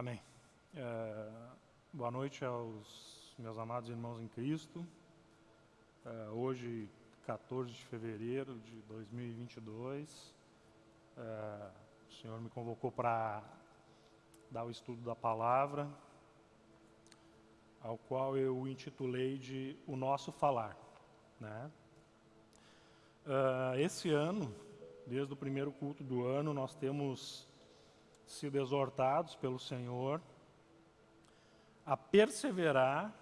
Amém. É, boa noite aos meus amados irmãos em Cristo. É, hoje, 14 de fevereiro de 2022, é, o Senhor me convocou para dar o estudo da palavra, ao qual eu intitulei de O Nosso Falar. Né? É, esse ano, desde o primeiro culto do ano, nós temos sido exortados pelo Senhor a perseverar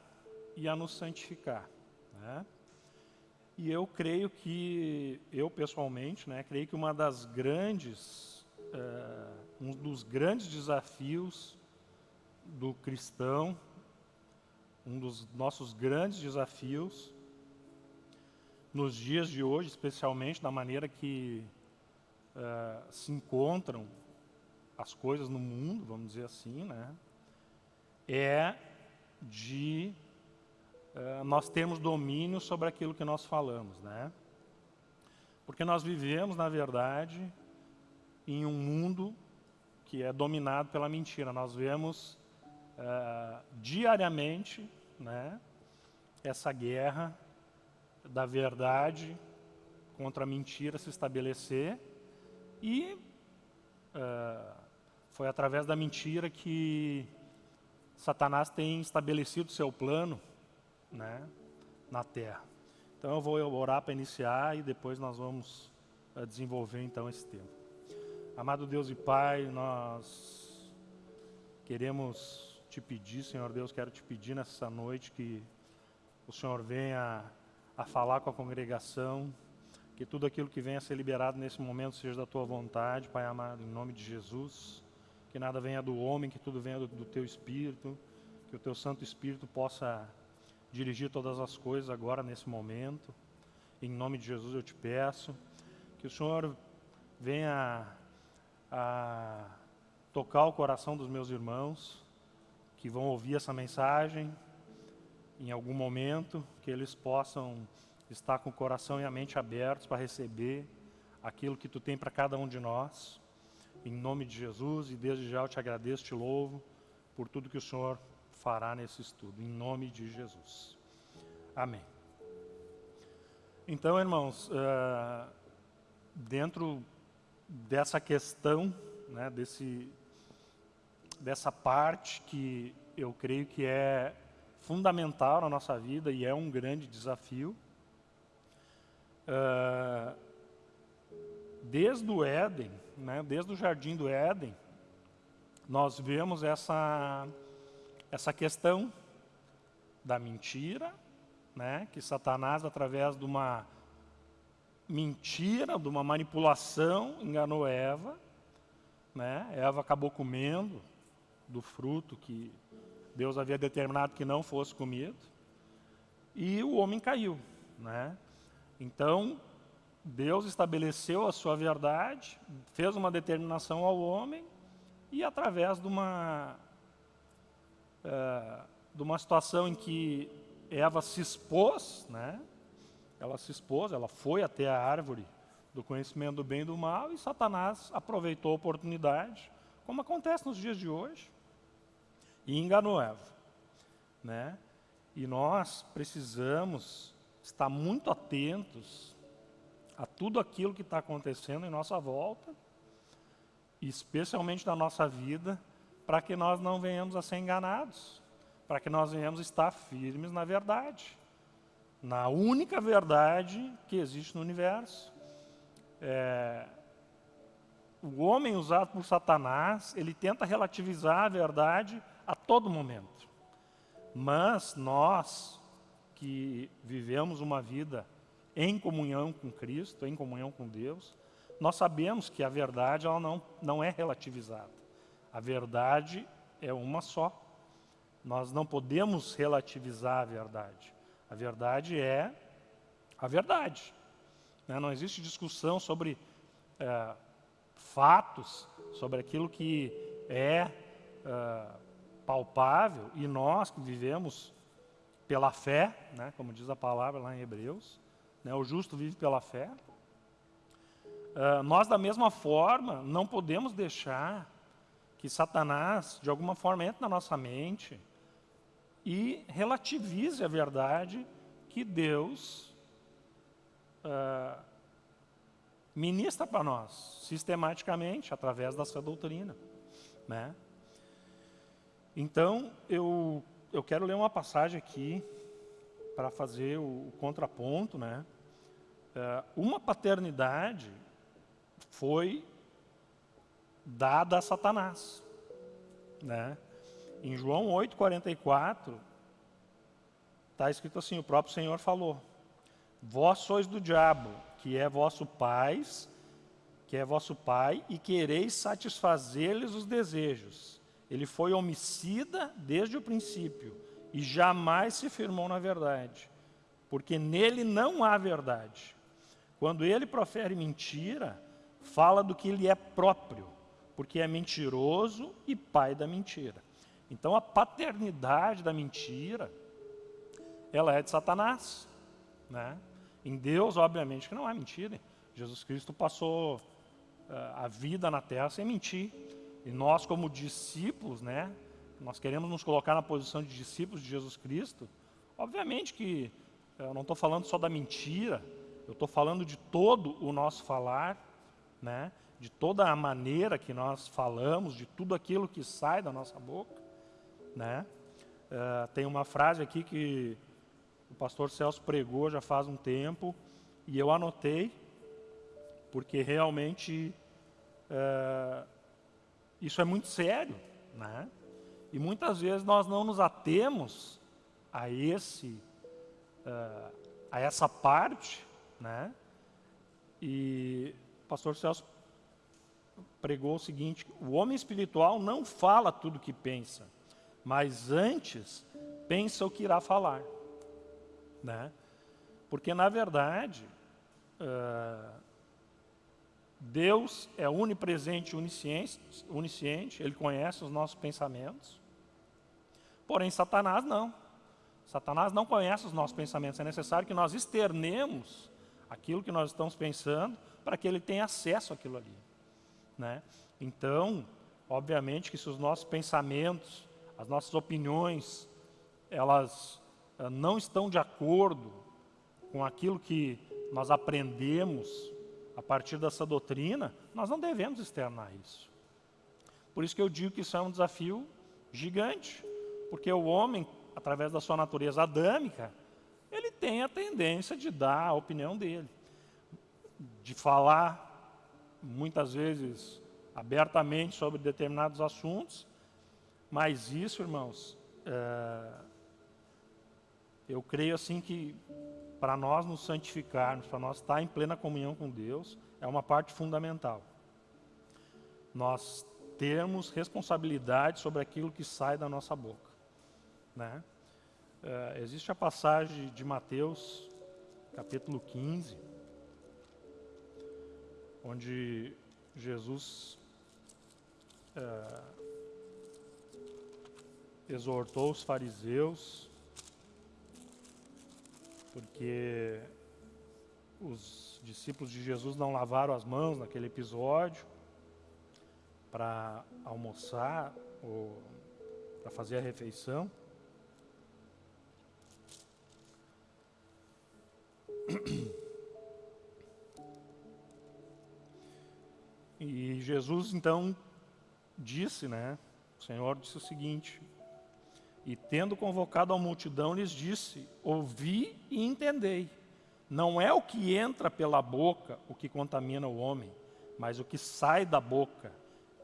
e a nos santificar. Né? E eu creio que, eu pessoalmente, né, creio que uma das grandes, é, um dos grandes desafios do cristão, um dos nossos grandes desafios, nos dias de hoje, especialmente da maneira que é, se encontram as coisas no mundo, vamos dizer assim, né, é de uh, nós termos domínio sobre aquilo que nós falamos, né? Porque nós vivemos, na verdade, em um mundo que é dominado pela mentira. Nós vemos uh, diariamente, né, essa guerra da verdade contra a mentira se estabelecer e uh, foi através da mentira que Satanás tem estabelecido seu plano né, na terra. Então eu vou orar para iniciar e depois nós vamos uh, desenvolver então esse tema. Amado Deus e Pai, nós queremos te pedir, Senhor Deus, quero te pedir nessa noite que o Senhor venha a falar com a congregação, que tudo aquilo que venha a ser liberado nesse momento seja da tua vontade, Pai amado, em nome de Jesus que nada venha do homem, que tudo venha do, do teu Espírito, que o teu Santo Espírito possa dirigir todas as coisas agora, nesse momento. Em nome de Jesus eu te peço que o Senhor venha a tocar o coração dos meus irmãos que vão ouvir essa mensagem em algum momento, que eles possam estar com o coração e a mente abertos para receber aquilo que tu tem para cada um de nós em nome de Jesus, e desde já eu te agradeço, te louvo por tudo que o Senhor fará nesse estudo, em nome de Jesus. Amém. Então, irmãos, uh, dentro dessa questão, né, desse, dessa parte que eu creio que é fundamental na nossa vida e é um grande desafio, uh, desde o Éden, né, desde o jardim do Éden, nós vemos essa, essa questão da mentira, né, que Satanás, através de uma mentira, de uma manipulação, enganou Eva. Né, Eva acabou comendo do fruto que Deus havia determinado que não fosse comido. E o homem caiu. Né? Então, Deus estabeleceu a sua verdade, fez uma determinação ao homem e através de uma, é, de uma situação em que Eva se expôs, né? ela se expôs, ela foi até a árvore do conhecimento do bem e do mal e Satanás aproveitou a oportunidade, como acontece nos dias de hoje, e enganou Eva. Né? E nós precisamos estar muito atentos a tudo aquilo que está acontecendo em nossa volta, especialmente na nossa vida, para que nós não venhamos a ser enganados, para que nós venhamos a estar firmes na verdade, na única verdade que existe no universo. É, o homem usado por Satanás, ele tenta relativizar a verdade a todo momento. Mas nós, que vivemos uma vida em comunhão com Cristo, em comunhão com Deus, nós sabemos que a verdade ela não, não é relativizada. A verdade é uma só. Nós não podemos relativizar a verdade. A verdade é a verdade. Né? Não existe discussão sobre é, fatos, sobre aquilo que é, é palpável, e nós que vivemos pela fé, né, como diz a palavra lá em Hebreus, né, o justo vive pela fé. Uh, nós, da mesma forma, não podemos deixar que Satanás, de alguma forma, entra na nossa mente e relativize a verdade que Deus uh, ministra para nós, sistematicamente, através da sua doutrina. Né? Então, eu, eu quero ler uma passagem aqui para fazer o, o, contraponto. Né? Uh, uma paternidade foi dada a Satanás. Né? Em João 8,44, está escrito assim, o próprio Senhor falou, Vós sois do diabo, que é vosso pai, que é vosso pai, e quereis satisfazer-lhes os desejos. Ele foi homicida desde o princípio, e jamais se firmou na verdade, porque nele não há verdade. Quando ele profere mentira, fala do que lhe é próprio, porque é mentiroso e pai da mentira. Então a paternidade da mentira, ela é de Satanás. Né? Em Deus, obviamente, que não há mentira. Jesus Cristo passou uh, a vida na terra sem mentir. E nós, como discípulos, né, nós queremos nos colocar na posição de discípulos de Jesus Cristo. Obviamente que eh, eu não estou falando só da mentira, eu estou falando de todo o nosso falar, né, de toda a maneira que nós falamos, de tudo aquilo que sai da nossa boca. Né? Uh, tem uma frase aqui que o pastor Celso pregou já faz um tempo e eu anotei, porque realmente é, isso é muito sério, né? E muitas vezes nós não nos atemos a esse, uh, a essa parte, né? E o pastor Celso pregou o seguinte: o homem espiritual não fala tudo o que pensa, mas antes pensa o que irá falar. Né? Porque, na verdade, uh, Deus é onipresente onisciente, onisciente, Ele conhece os nossos pensamentos. Porém, Satanás não. Satanás não conhece os nossos pensamentos. É necessário que nós externemos aquilo que nós estamos pensando para que ele tenha acesso àquilo ali. Né? Então, obviamente que se os nossos pensamentos, as nossas opiniões, elas eh, não estão de acordo com aquilo que nós aprendemos a partir dessa doutrina, nós não devemos externar isso. Por isso que eu digo que isso é um desafio gigante, porque o homem, através da sua natureza adâmica, ele tem a tendência de dar a opinião dele, de falar muitas vezes abertamente sobre determinados assuntos, mas isso, irmãos, é, eu creio assim que para nós nos santificarmos, para nós estar em plena comunhão com Deus, é uma parte fundamental. Nós termos responsabilidade sobre aquilo que sai da nossa boca. Né? É, existe a passagem de Mateus, capítulo 15, onde Jesus é, exortou os fariseus porque os discípulos de Jesus não lavaram as mãos naquele episódio para almoçar ou para fazer a refeição. E Jesus então disse, né? O Senhor disse o seguinte: e tendo convocado a multidão, lhes disse: Ouvi e entendei. Não é o que entra pela boca o que contamina o homem, mas o que sai da boca.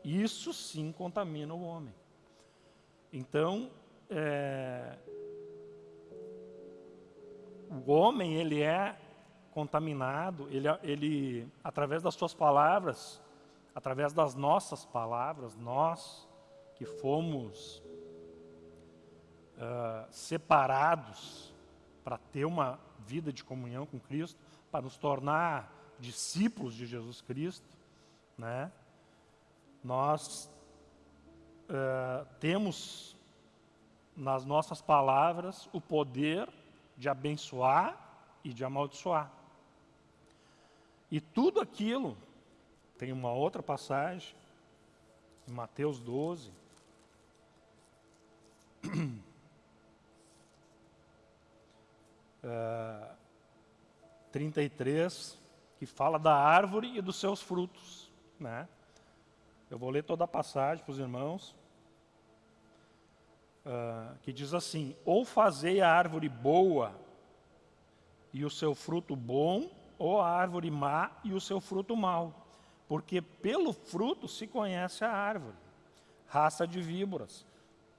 Isso sim contamina o homem. Então, é, o homem ele é contaminado, ele, ele através das suas palavras, através das nossas palavras, nós que fomos uh, separados para ter uma vida de comunhão com Cristo, para nos tornar discípulos de Jesus Cristo, né? nós uh, temos nas nossas palavras o poder de abençoar e de amaldiçoar. E tudo aquilo, tem uma outra passagem, em Mateus 12. Uh, 33, que fala da árvore e dos seus frutos. Né? Eu vou ler toda a passagem para os irmãos. Uh, que diz assim: Ou fazei a árvore boa e o seu fruto bom, ou a árvore má e o seu fruto mau porque pelo fruto se conhece a árvore. Raça de víboras.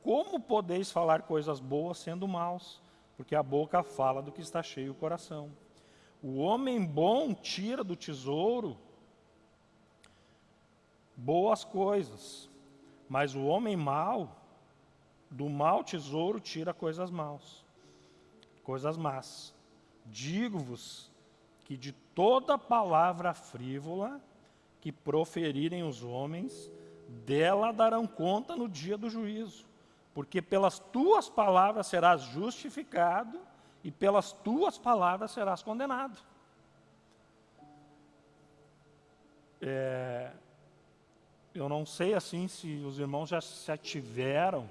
Como podeis falar coisas boas sendo maus? Porque a boca fala do que está cheio o coração. O homem bom tira do tesouro boas coisas, mas o homem mau do mau tesouro tira coisas maus, coisas más. Digo-vos que de toda palavra frívola que proferirem os homens, dela darão conta no dia do juízo. Porque pelas tuas palavras serás justificado e pelas tuas palavras serás condenado. É, eu não sei assim se os irmãos já se ativeram,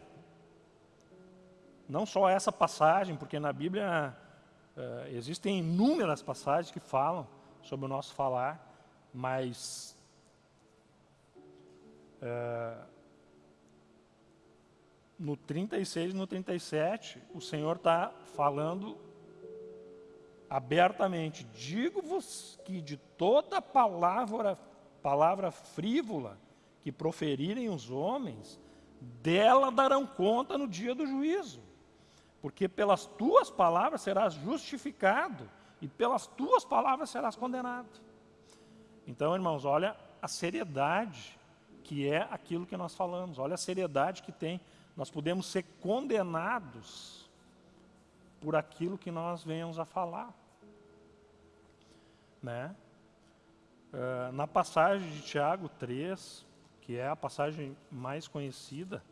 não só essa passagem, porque na Bíblia é, existem inúmeras passagens que falam sobre o nosso falar, mas é, no 36 e no 37, o Senhor está falando abertamente: digo-vos que de toda palavra, palavra frívola que proferirem os homens, dela darão conta no dia do juízo. Porque pelas tuas palavras serás justificado e pelas tuas palavras serás condenado. Então, irmãos, olha a seriedade que é aquilo que nós falamos. Olha a seriedade que tem. Nós podemos ser condenados por aquilo que nós venhamos a falar. Né? Uh, na passagem de Tiago 3, que é a passagem mais conhecida,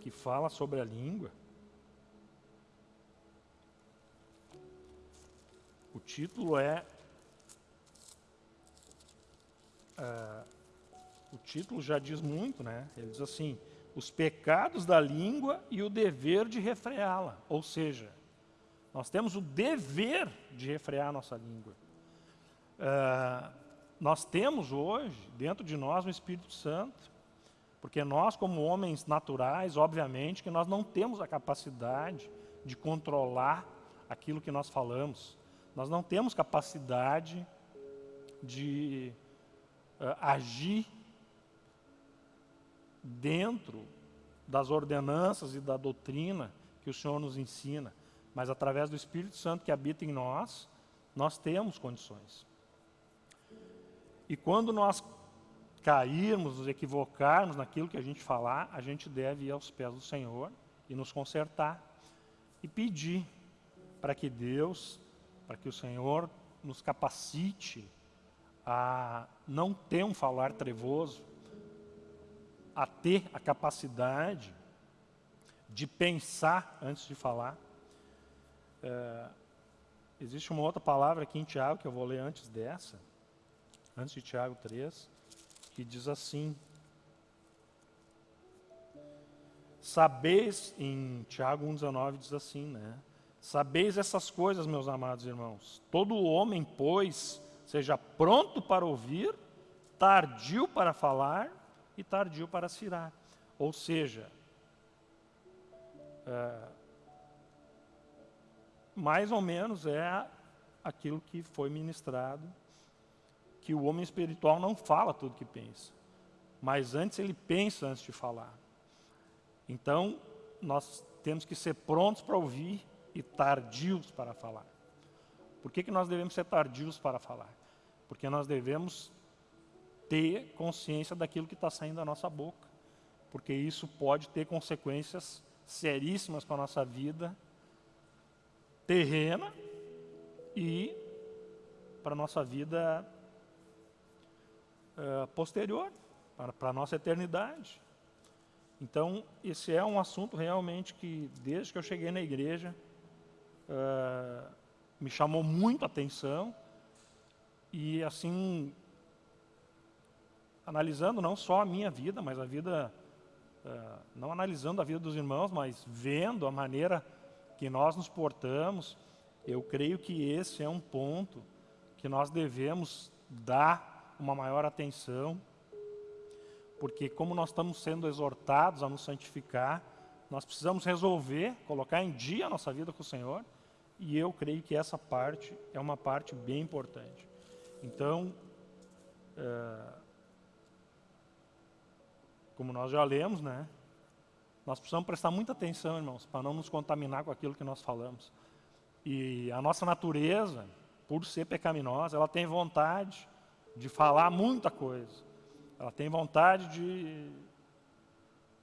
que fala sobre a língua, o título é uh, o título já diz muito, né? Ele diz assim: os pecados da língua e o dever de refreá-la. Ou seja, nós temos o dever de refrear nossa língua. Uh, nós temos hoje, dentro de nós, o Espírito Santo, porque nós, como homens naturais, obviamente, que nós não temos a capacidade de controlar aquilo que nós falamos. Nós não temos capacidade de uh, agir dentro das ordenanças e da doutrina que o Senhor nos ensina, mas através do Espírito Santo que habita em nós, nós temos condições. E quando nós cairmos, nos equivocarmos naquilo que a gente falar, a gente deve ir aos pés do Senhor e nos consertar e pedir para que Deus, para que o Senhor nos capacite a não ter um falar trevoso, a ter a capacidade de pensar antes de falar. É, existe uma outra palavra aqui em Tiago, que eu vou ler antes dessa, antes de Tiago 3, que diz assim: Sabeis, em Tiago 1,19 diz assim, né? Sabeis essas coisas, meus amados irmãos. Todo homem, pois, seja pronto para ouvir, tardio para falar e tardio para se irar. Ou seja, é, mais ou menos é aquilo que foi ministrado, que o homem espiritual não fala tudo que pensa, mas antes ele pensa antes de falar. Então, nós temos que ser prontos para ouvir e tardios para falar. Por que, que nós devemos ser tardios para falar? Porque nós devemos ter consciência daquilo que está saindo da nossa boca, porque isso pode ter consequências seríssimas para a nossa vida terrena e para a nossa vida uh, posterior, para, para a nossa eternidade. Então, esse é um assunto realmente que, desde que eu cheguei na igreja, uh, me chamou muito a atenção e, assim, analisando não só a minha vida, mas a vida, uh, não analisando a vida dos irmãos, mas vendo a maneira que nós nos portamos, eu creio que esse é um ponto que nós devemos dar uma maior atenção, porque como nós estamos sendo exortados a nos santificar, nós precisamos resolver, colocar em dia a nossa vida com o Senhor, e eu creio que essa parte é uma parte bem importante. Então, é, como nós já lemos, né? Nós precisamos prestar muita atenção, irmãos, para não nos contaminar com aquilo que nós falamos. E a nossa natureza, por ser pecaminosa, ela tem vontade de falar muita coisa. Ela tem vontade de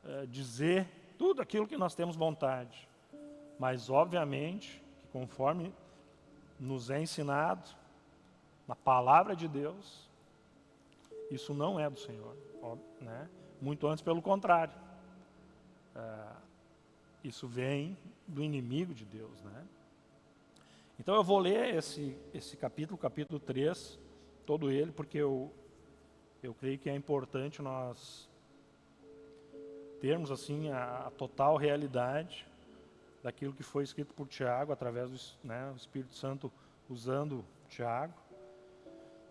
é, dizer tudo aquilo que nós temos vontade. Mas, obviamente, que conforme nos é ensinado na palavra de Deus, isso não é do Senhor. Né? Muito antes, pelo contrário. É, isso vem do inimigo de Deus. Né? Então eu vou ler esse, esse capítulo, capítulo 3, todo ele, porque eu, eu creio que é importante nós termos assim a, a total realidade daquilo que foi escrito por Tiago, através do né, Espírito Santo usando Tiago.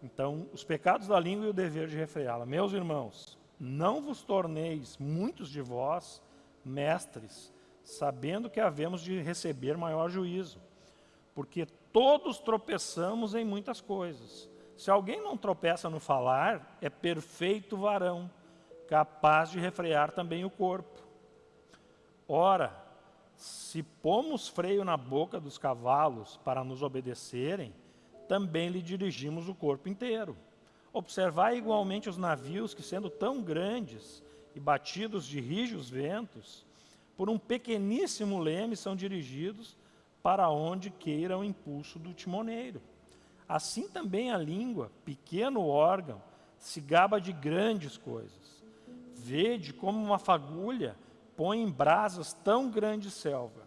Então, os pecados da língua e o dever de refreá-la. Meus irmãos, não vos torneis muitos de vós mestres, sabendo que havemos de receber maior juízo, porque todos tropeçamos em muitas coisas. Se alguém não tropeça no falar, é perfeito varão, capaz de refrear também o corpo. Ora, se pomos freio na boca dos cavalos para nos obedecerem, também lhe dirigimos o corpo inteiro. Observai igualmente os navios que, sendo tão grandes e batidos de rijos ventos, por um pequeníssimo leme são dirigidos para onde queira o impulso do timoneiro. Assim também a língua, pequeno órgão, se gaba de grandes coisas. Vede como uma fagulha põe em brasas tão grande selva.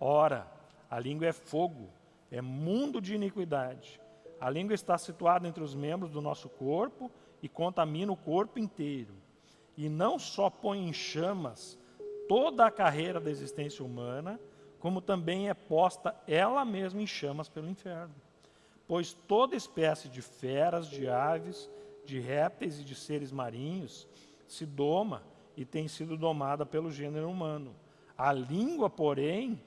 Ora, a língua é fogo, é mundo de iniquidade. A língua está situada entre os membros do nosso corpo e contamina o corpo inteiro. E não só põe em chamas toda a carreira da existência humana, como também é posta ela mesma em chamas pelo inferno. Pois toda espécie de feras, de aves, de répteis e de seres marinhos se doma e tem sido domada pelo gênero humano. A língua, porém,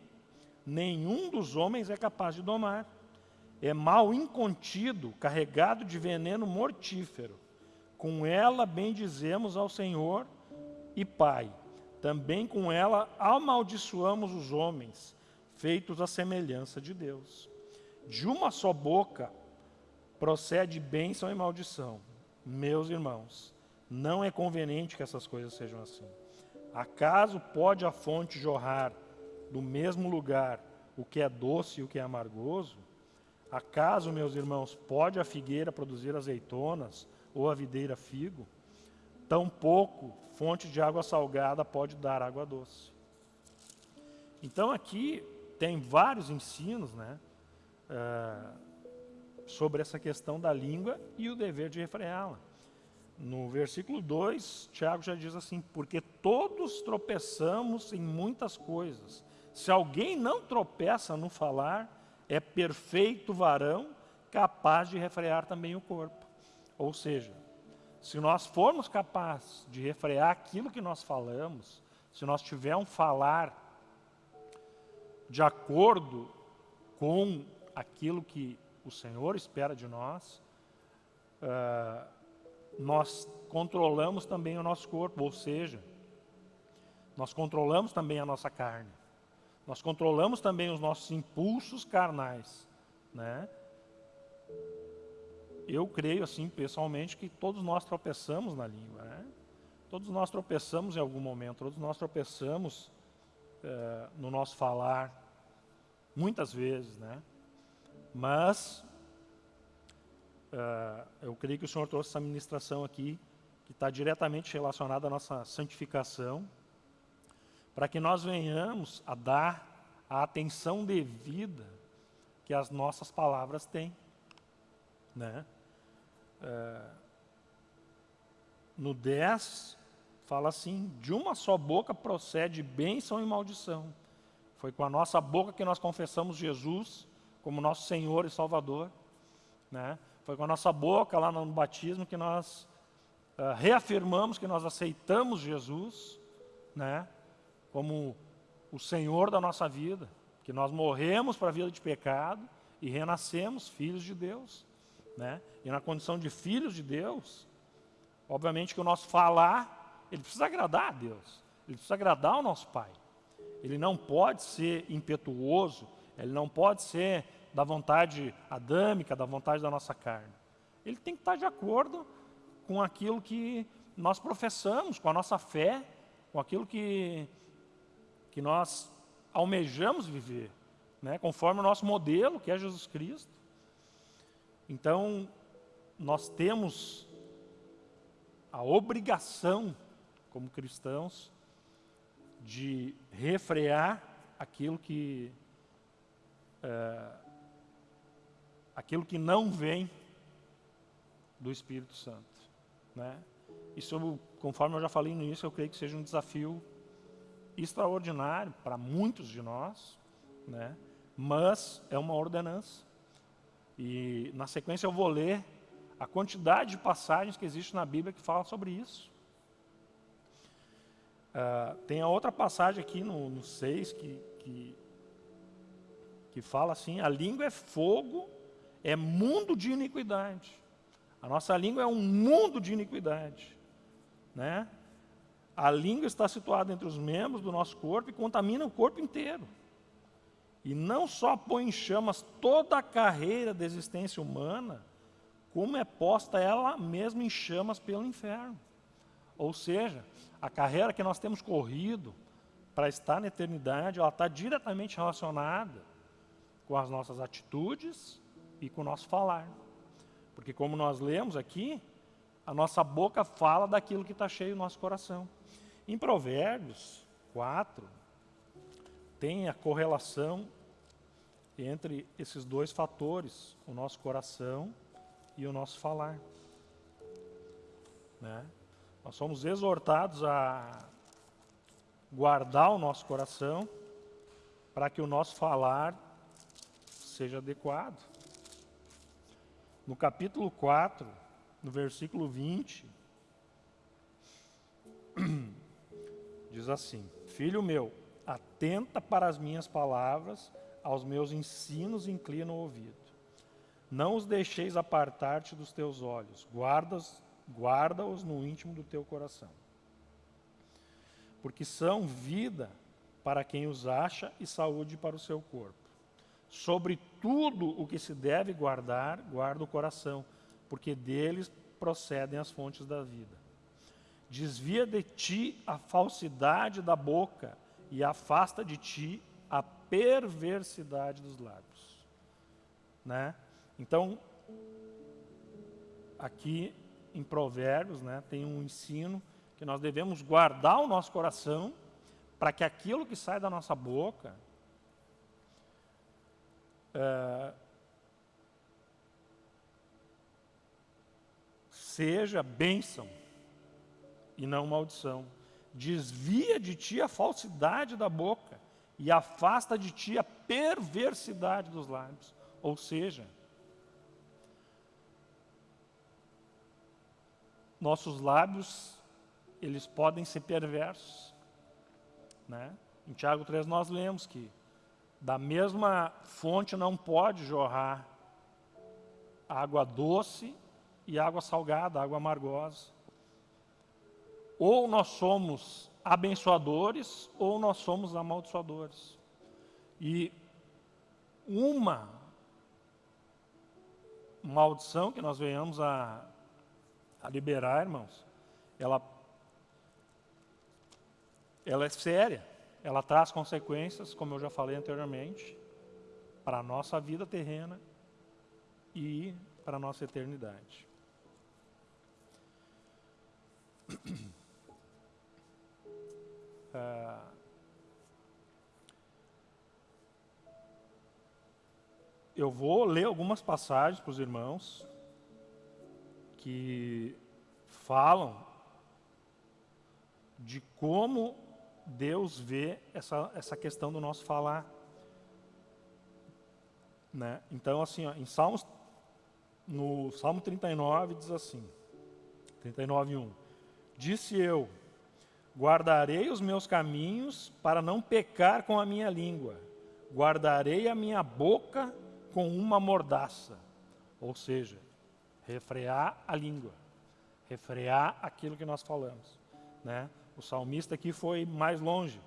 nenhum dos homens é capaz de domar. É mal incontido, carregado de veneno mortífero. Com ela bendizemos ao Senhor e Pai. Também com ela amaldiçoamos os homens, feitos à semelhança de Deus. De uma só boca procede bênção e maldição. Meus irmãos, não é conveniente que essas coisas sejam assim. Acaso pode a fonte jorrar do mesmo lugar o que é doce e o que é amargoso? Acaso, meus irmãos, pode a figueira produzir azeitonas ou a videira figo? Tampouco fonte de água salgada pode dar água doce. Então aqui tem vários ensinos, né, uh, sobre essa questão da língua e o dever de refreá-la. No versículo 2, Tiago já diz assim: Porque todos tropeçamos em muitas coisas. Se alguém não tropeça no falar, é perfeito varão, capaz de refrear também o corpo. Ou seja, se nós formos capazes de refrear aquilo que nós falamos, se nós tivermos um falar de acordo com aquilo que o Senhor espera de nós, uh, nós controlamos também o nosso corpo, ou seja, nós controlamos também a nossa carne. Nós controlamos também os nossos impulsos carnais, né? Eu creio assim, pessoalmente, que todos nós tropeçamos na língua, né? Todos nós tropeçamos em algum momento, todos nós tropeçamos é, no nosso falar, muitas vezes, né? Mas uh, eu creio que o Senhor trouxe essa ministração aqui, que está diretamente relacionada à nossa santificação, para que nós venhamos a dar a atenção devida que as nossas palavras têm. Né? Uh, no 10, fala assim: de uma só boca procede bênção e maldição. Foi com a nossa boca que nós confessamos Jesus como nosso Senhor e Salvador. Né? Foi com a nossa boca lá no batismo que nós uh, reafirmamos que nós aceitamos Jesus né? Como o Senhor da nossa vida, que nós morremos para a vida de pecado e renascemos filhos de Deus. Né? E na condição de filhos de Deus, obviamente que o nosso falar, ele precisa agradar a Deus, ele precisa agradar ao nosso Pai. Ele não pode ser impetuoso, ele não pode ser da vontade adâmica, da vontade da nossa carne. Ele tem que estar de acordo com aquilo que nós professamos, com a nossa fé, com aquilo que, que nós almejamos viver, né? conforme o nosso modelo, que é Jesus Cristo. Então, nós temos a obrigação, como cristãos, de refrear aquilo que é, aquilo que não vem do Espírito Santo. Né? Isso, conforme eu já falei no início, eu creio que seja um desafio extraordinário para muitos de nós, né? mas é uma ordenança. E na sequência eu vou ler a quantidade de passagens que existe na Bíblia que falam sobre isso. Uh, tem a outra passagem aqui no, no 6 que, que, que fala assim: a língua é fogo é mundo de iniquidade. A nossa língua é um mundo de iniquidade. Né? A língua está situada entre os membros do nosso corpo e contamina o corpo inteiro. E não só põe em chamas toda a carreira da existência humana, como é posta ela mesma em chamas pelo inferno. Ou seja, a carreira que nós temos corrido para estar na eternidade, ela está diretamente relacionada com as nossas atitudes e com o nosso falar. Porque como nós lemos aqui, a nossa boca fala daquilo que está cheio no nosso coração. Em Provérbios 4, tem a correlação entre esses dois fatores, o nosso coração e o nosso falar. Né? Nós somos exortados a guardar o nosso coração para que o nosso falar seja adequado. No capítulo 4, no versículo 20, diz assim: Filho meu, atenta para as minhas palavras, aos meus ensinos inclina o ouvido. Não os deixeis apartar-te dos teus olhos, guarda-os guarda no íntimo do teu coração. Porque são vida para quem os acha e saúde para o seu corpo. Sobre tudo o que se deve guardar, guarda o coração, porque deles procedem as fontes da vida. Desvia de ti a falsidade da boca e afasta de ti a perversidade dos lábios. Né? Então, aqui em Provérbios, né, tem um ensino que nós devemos guardar o nosso coração para que aquilo que sai da nossa boca é, seja bênção e não maldição. Desvia de ti a falsidade da boca e afasta de ti a perversidade dos lábios. Ou seja, nossos lábios, eles podem ser perversos. Né? Em Tiago 3 nós lemos que da mesma fonte não pode jorrar água doce e água salgada, água amargosa. Ou nós somos abençoadores ou nós somos amaldiçoadores. E uma maldição que nós venhamos a, a liberar, irmãos, ela, ela é séria ela traz consequências, como eu já falei anteriormente, para a nossa vida terrena e para a nossa eternidade. Uh, eu vou ler algumas passagens para os irmãos que falam de como Deus vê essa, essa questão do nosso falar. Né? Então, assim, ó, em Salmos, no Salmo 39 diz assim, 39, 1. Disse eu, guardarei os meus caminhos para não pecar com a minha língua, guardarei a minha boca com uma mordaça. Ou seja, refrear a língua, refrear aquilo que nós falamos. Né? O salmista aqui foi mais longe.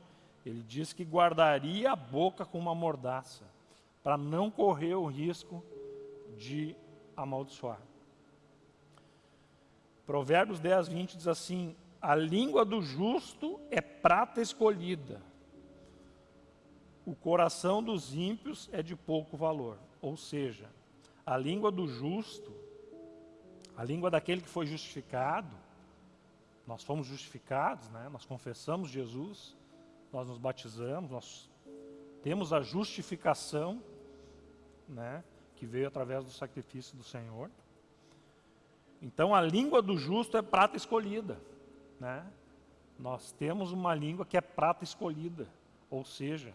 Ele disse que guardaria a boca com uma mordaça, para não correr o risco de amaldiçoar. Provérbios 10, 20 diz assim: A língua do justo é prata escolhida, o coração dos ímpios é de pouco valor. Ou seja, a língua do justo, a língua daquele que foi justificado, nós fomos justificados, né? nós confessamos Jesus, nós nos batizamos, nós temos a justificação né? que veio através do sacrifício do Senhor. Então a língua do justo é prata escolhida. Né? Nós temos uma língua que é prata escolhida, ou seja,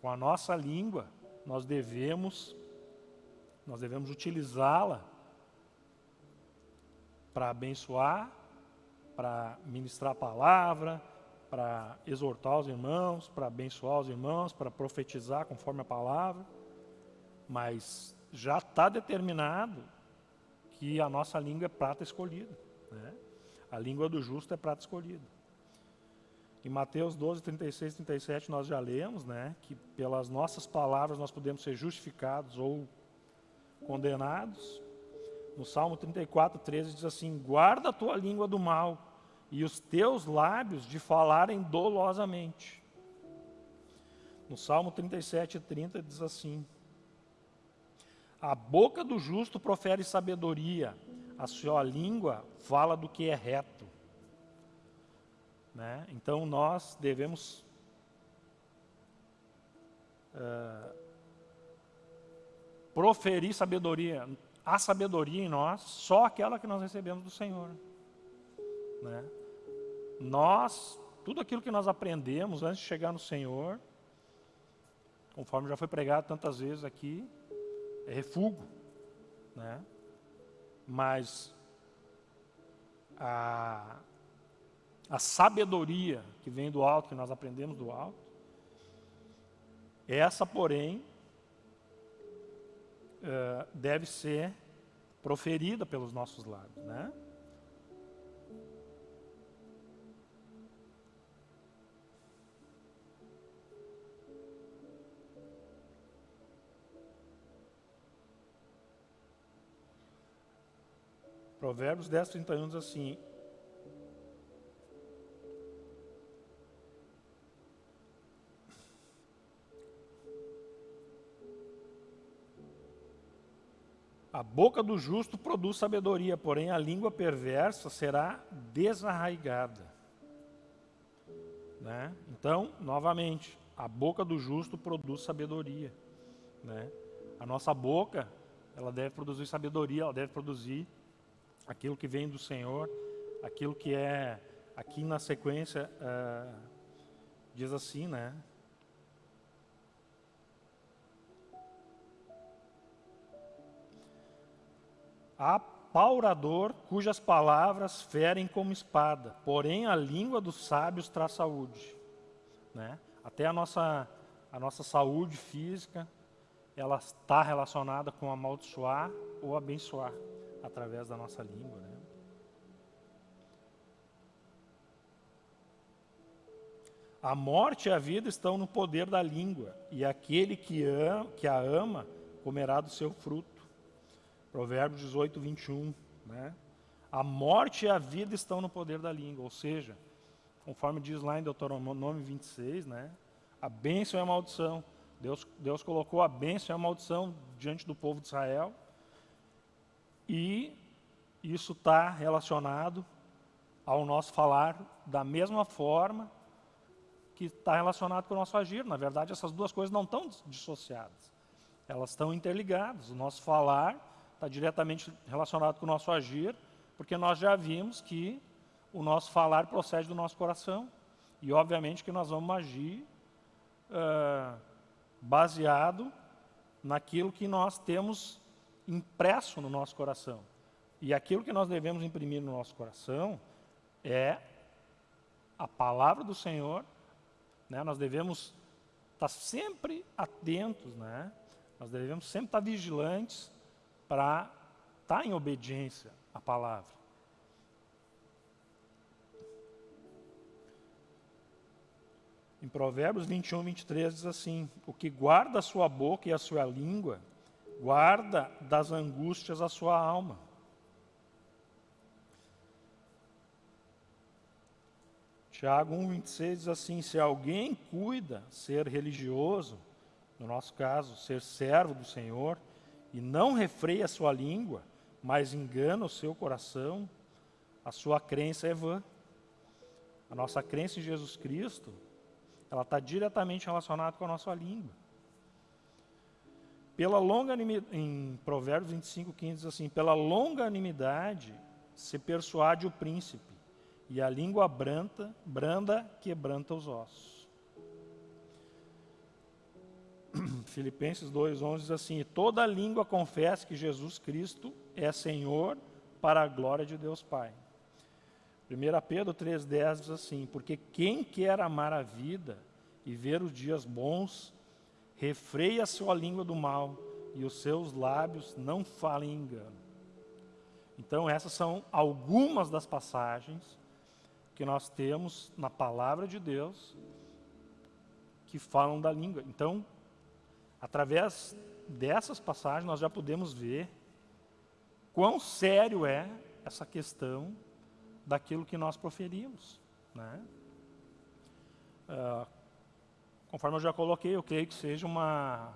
com a nossa língua nós devemos nós devemos utilizá-la para abençoar, para ministrar a palavra, para exortar os irmãos, para abençoar os irmãos, para profetizar conforme a palavra. Mas já está determinado que a nossa língua é prata escolhida. Né? A língua do justo é prata escolhida. Em Mateus 12, 36 e 37 nós já lemos, né, que pelas nossas palavras nós podemos ser justificados ou condenados. No Salmo 34, 13 diz assim: Guarda a tua língua do mal e os teus lábios de falarem dolosamente. No Salmo 37, 30 diz assim: A boca do justo profere sabedoria, a sua língua fala do que é reto. Né? Então nós devemos uh, proferir sabedoria. A sabedoria em nós, só aquela que nós recebemos do Senhor. Né? Nós, tudo aquilo que nós aprendemos antes de chegar no Senhor, conforme já foi pregado tantas vezes aqui, é refúgio. Né? Mas a, a sabedoria que vem do alto, que nós aprendemos do alto, essa, porém, uh, deve ser proferida pelos nossos lábios, né? Provérbios 10, 31 diz assim: A boca do justo produz sabedoria, porém a língua perversa será desarraigada. Né? Então, novamente, a boca do justo produz sabedoria. Né? A nossa boca, ela deve produzir sabedoria, ela deve produzir aquilo que vem do Senhor, aquilo que é, aqui na sequência, uh, diz assim, né? Apaurador cujas palavras ferem como espada, porém a língua dos sábios traz saúde. Né? Até a nossa, a nossa saúde física, ela está relacionada com amaldiçoar ou abençoar através da nossa língua. Né? A morte e a vida estão no poder da língua, e aquele que, ama, que a ama comerá do seu fruto. Provérbios 18, 21. Né? A morte e a vida estão no poder da língua, ou seja, conforme diz lá em Deuteronômio 26, né? a bênção e a maldição. Deus, Deus colocou a bênção e a maldição diante do povo de Israel, e isso está relacionado ao nosso falar da mesma forma que está relacionado com o nosso agir. Na verdade, essas duas coisas não estão dissociadas. Elas estão interligadas. O nosso falar está diretamente relacionado com o nosso agir, porque nós já vimos que o nosso falar procede do nosso coração. E, obviamente, que nós vamos agir uh, baseado naquilo que nós temos impresso no nosso coração. E aquilo que nós devemos imprimir no nosso coração é a palavra do Senhor. Né? Nós devemos estar sempre atentos, né? nós devemos sempre estar vigilantes para estar em obediência à palavra. Em Provérbios 21, 23 diz assim: O que guarda a sua boca e a sua língua, guarda das angústias a sua alma. Tiago 1,26 diz assim: Se alguém cuida ser religioso, no nosso caso, ser servo do Senhor, e não refreia a sua língua, mas engana o seu coração, a sua crença é vã. A nossa crença em Jesus Cristo, ela está diretamente relacionada com a nossa língua. Pela longanimidade, em Provérbios 25, 15 diz assim, pela longanimidade se persuade o príncipe, e a língua branda, branda quebranta os ossos. Filipenses 2,11 diz assim: Toda língua confessa que Jesus Cristo é Senhor para a glória de Deus Pai. 1 Pedro 3,10 diz assim: Porque quem quer amar a vida e ver os dias bons, refreia a sua língua do mal e os seus lábios não falem engano. Então, essas são algumas das passagens que nós temos na palavra de Deus que falam da língua. Então, através dessas passagens, nós já podemos ver quão sério é essa questão daquilo que nós proferimos. Né? Uh, conforme eu já coloquei, eu creio que seja uma,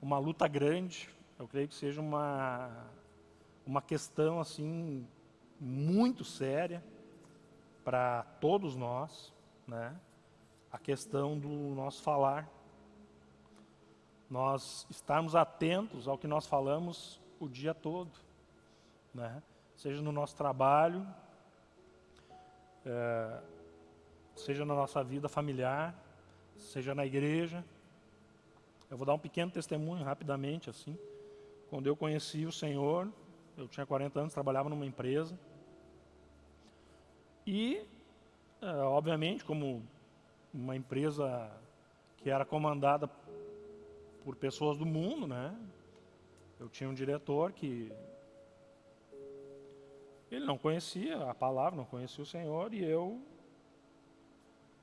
uma luta grande, eu creio que seja uma, uma questão assim muito séria, para todos nós, né? A questão do nosso falar. Nós estarmos atentos ao que nós falamos o dia todo, né? Seja no nosso trabalho, é, seja na nossa vida familiar, seja na igreja. Eu vou dar um pequeno testemunho rapidamente assim. Quando eu conheci o Senhor, eu tinha 40 anos, trabalhava numa empresa. E, é, obviamente, como uma empresa que era comandada por pessoas do mundo, né? Eu tinha um diretor que ele não conhecia a palavra, não conhecia o Senhor e eu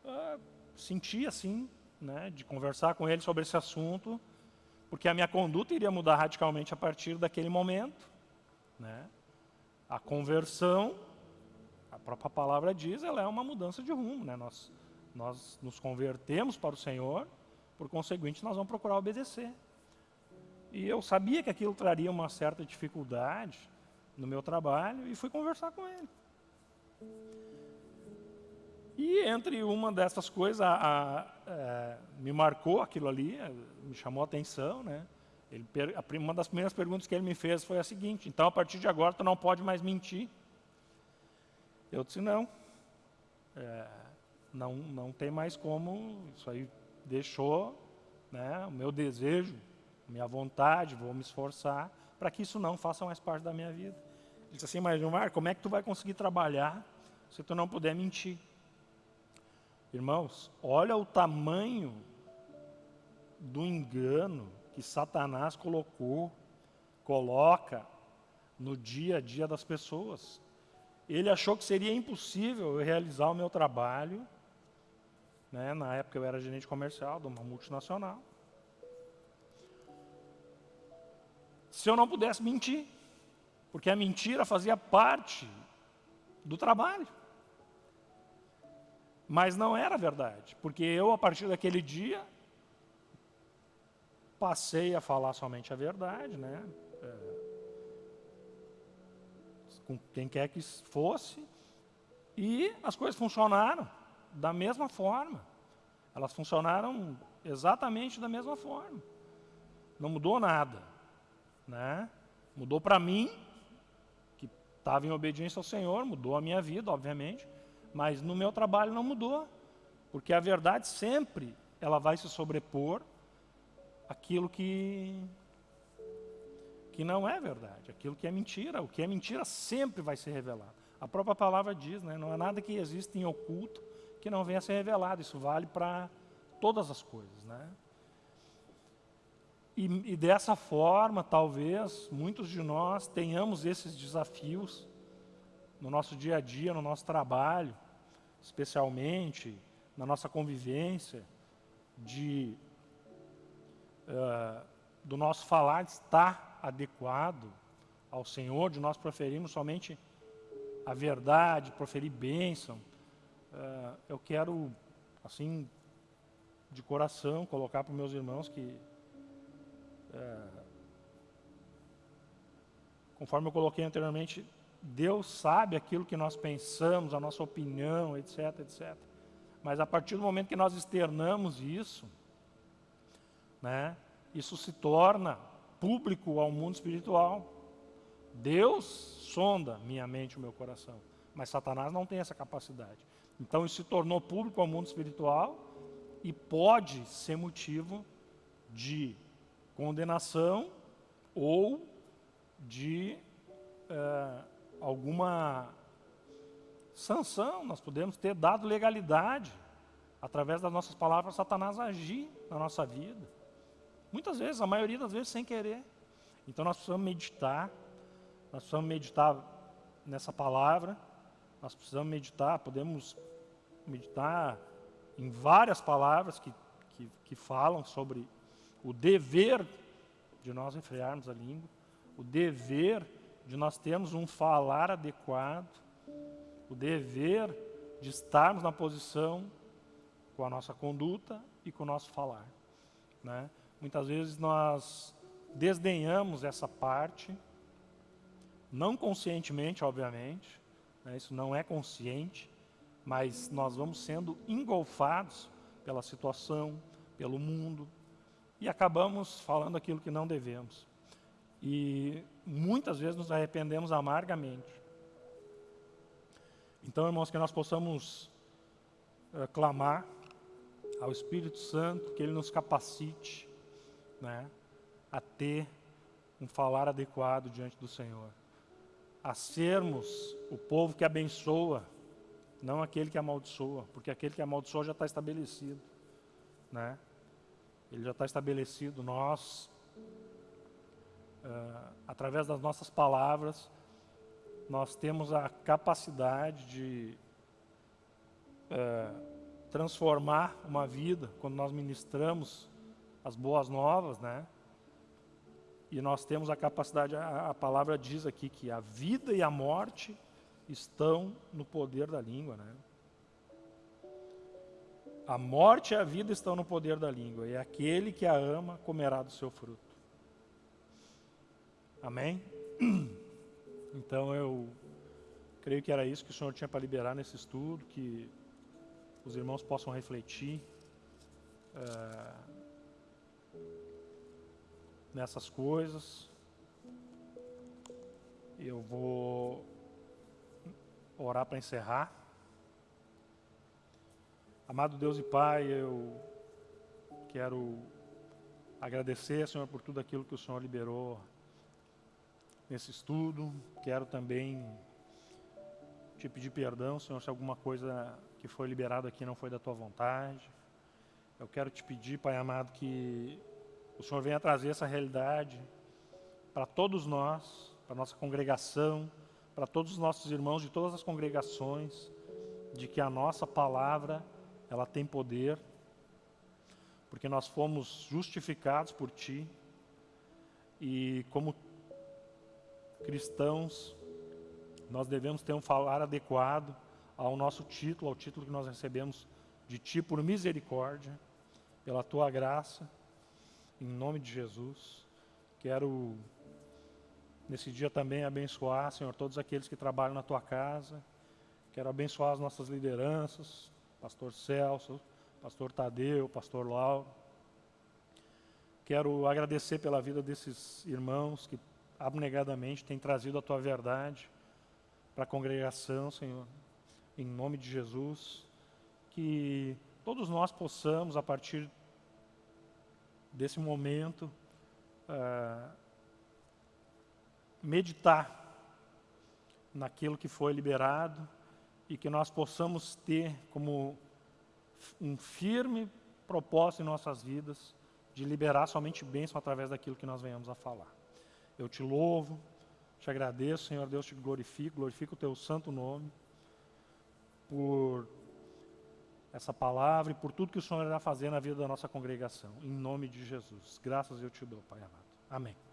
uh, senti assim, né, de conversar com ele sobre esse assunto, porque a minha conduta iria mudar radicalmente a partir daquele momento, né? A conversão a própria palavra diz, ela é uma mudança de rumo, né? Nós, nós nos convertemos para o Senhor, por conseguinte, nós vamos procurar obedecer. E eu sabia que aquilo traria uma certa dificuldade no meu trabalho e fui conversar com ele. E entre uma dessas coisas, a, a, é, me marcou aquilo ali, é, me chamou a atenção, né? Ele, uma das primeiras perguntas que ele me fez foi a seguinte: então a partir de agora tu não pode mais mentir. Eu disse, não, é, não, não tem mais como, isso aí deixou né, o meu desejo, minha vontade, vou me esforçar para que isso não faça mais parte da minha vida. Ele disse assim, mas Gilmar, como é que tu vai conseguir trabalhar se tu não puder mentir? Irmãos, olha o tamanho do engano que Satanás colocou, coloca no dia a dia das pessoas ele achou que seria impossível eu realizar o meu trabalho. Né? Na época eu era gerente comercial de uma multinacional. Se eu não pudesse mentir, porque a mentira fazia parte do trabalho. Mas não era verdade, porque eu, a partir daquele dia, passei a falar somente a verdade, né? É, com quem quer que fosse, e as coisas funcionaram da mesma forma. Elas funcionaram exatamente da mesma forma. Não mudou nada. Né? Mudou para mim, que estava em obediência ao Senhor, mudou a minha vida, obviamente, mas no meu trabalho não mudou, porque a verdade sempre ela vai se sobrepor aquilo que que não é verdade, aquilo que é mentira. O que é mentira sempre vai ser revelado. A própria palavra diz, né, não é nada que existe em oculto que não venha a ser revelado. Isso vale para todas as coisas, né? E, e, dessa forma, talvez, muitos de nós tenhamos esses desafios no nosso dia a dia, no nosso trabalho, especialmente na nossa convivência, de uh, do nosso falar estar adequado ao Senhor, de nós proferirmos somente a verdade, proferir bênção. Uh, eu quero, assim, de coração, colocar para os meus irmãos que, uh, conforme eu coloquei anteriormente, Deus sabe aquilo que nós pensamos, a nossa opinião, etc, etc. Mas a partir do momento que nós externamos isso, né, isso se torna público ao mundo espiritual. Deus sonda minha mente e o meu coração, mas Satanás não tem essa capacidade. Então isso se tornou público ao mundo espiritual e pode ser motivo de condenação ou de é, alguma sanção. Nós podemos ter dado legalidade através das nossas palavras Satanás agir na nossa vida. Muitas vezes, a maioria das vezes sem querer. Então nós precisamos meditar, nós precisamos meditar nessa palavra, nós precisamos meditar, podemos meditar em várias palavras que, que, que falam sobre o dever de nós refrearmos a língua, o dever de nós termos um falar adequado, o dever de estarmos na posição com a nossa conduta e com o nosso falar. Né? Muitas vezes nós desdenhamos essa parte, não conscientemente, obviamente, né, isso não é consciente, mas nós vamos sendo engolfados pela situação, pelo mundo, e acabamos falando aquilo que não devemos. E muitas vezes nos arrependemos amargamente. Então, irmãos, que nós possamos uh, clamar ao Espírito Santo, que Ele nos capacite, né, a ter um falar adequado diante do Senhor, a sermos o povo que abençoa, não aquele que amaldiçoa, porque aquele que amaldiçoa já está estabelecido, né? Ele já está estabelecido. Nós, uh, através das nossas palavras, nós temos a capacidade de uh, transformar uma vida quando nós ministramos as boas novas, né? E nós temos a capacidade, a, a, palavra diz aqui que a vida e a morte estão no poder da língua, né? A morte e a vida estão no poder da língua, e aquele que a ama comerá do seu fruto. Amém? Então eu creio que era isso que o Senhor tinha para liberar nesse estudo, que os irmãos possam refletir. Uh, nessas coisas. Eu vou orar para encerrar. Amado Deus e Pai, eu quero agradecer, Senhor, por tudo aquilo que o Senhor liberou nesse estudo. Quero também te pedir perdão, Senhor, se alguma coisa que foi liberada aqui não foi da tua vontade. Eu quero te pedir, Pai amado, que o Senhor venha trazer essa realidade para todos nós, para nossa congregação, para todos os nossos irmãos de todas as congregações, de que a nossa palavra, ela tem poder, porque nós fomos justificados por Ti, e como cristãos, nós devemos ter um falar adequado ao nosso título, ao título que nós recebemos de Ti por misericórdia, pela Tua graça, em nome de Jesus. Quero, nesse dia também, abençoar, Senhor, todos aqueles que trabalham na tua casa. Quero abençoar as nossas lideranças, Pastor Celso, Pastor Tadeu, Pastor Lauro. Quero agradecer pela vida desses irmãos que abnegadamente têm trazido a tua verdade para a congregação, Senhor, em nome de Jesus, que todos nós possamos, a partir desse momento, uh, meditar naquilo que foi liberado e que nós possamos ter como um firme propósito em nossas vidas de liberar somente bênção através daquilo que nós venhamos a falar. Eu te louvo, te agradeço, Senhor Deus, te glorifico, glorifico o teu santo nome por essa palavra e por tudo que o Senhor irá fazer na vida da nossa congregação. Em nome de Jesus. Graças eu te dou, Pai amado. Amém.